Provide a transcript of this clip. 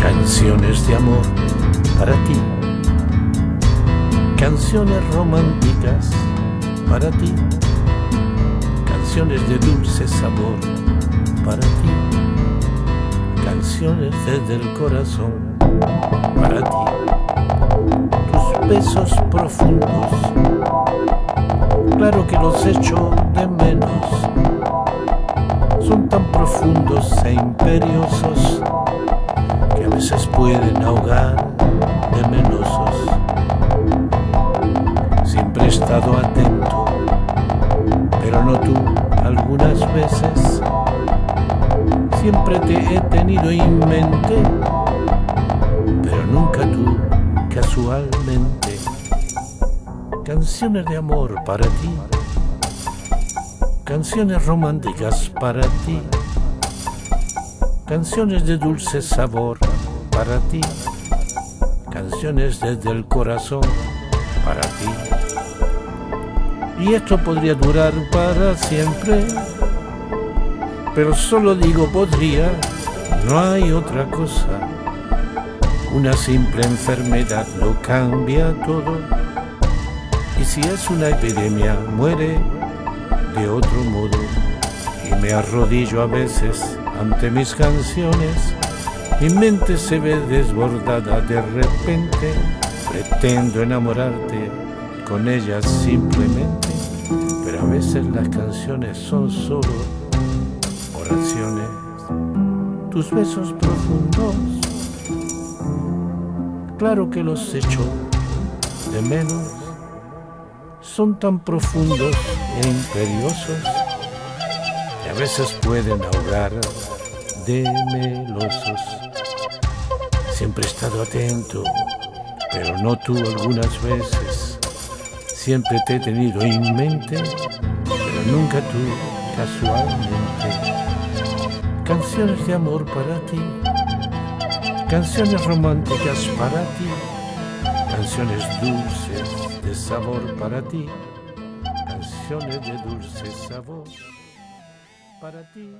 Canciones de amor para ti, canciones románticas para ti, canciones de dulce sabor para ti, canciones desde el corazón para ti, tus besos profundos, claro que los echo de menos, son tan profundos e imperiosos veces pueden ahogar de menosos. Siempre he estado atento, pero no tú algunas veces. Siempre te he tenido en mente, pero nunca tú casualmente. Canciones de amor para ti, canciones románticas para ti canciones de dulce sabor para ti, canciones desde el corazón para ti. Y esto podría durar para siempre, pero solo digo podría, no hay otra cosa. Una simple enfermedad lo cambia todo, y si es una epidemia muere de otro modo, y me arrodillo a veces ante mis canciones. Mi mente se ve desbordada de repente, pretendo enamorarte con ellas simplemente, pero a veces las canciones son solo Tus besos profundos, claro que los echo de menos, son tan profundos e imperiosos que a veces pueden ahogar de melosos. Siempre he estado atento, pero no tú algunas veces. Siempre te he tenido en mente, pero nunca tú casualmente. Canciones de amor para ti, canciones románticas para ti, canciones dulces de sabor para ti, canciones de dulce sabor para ti.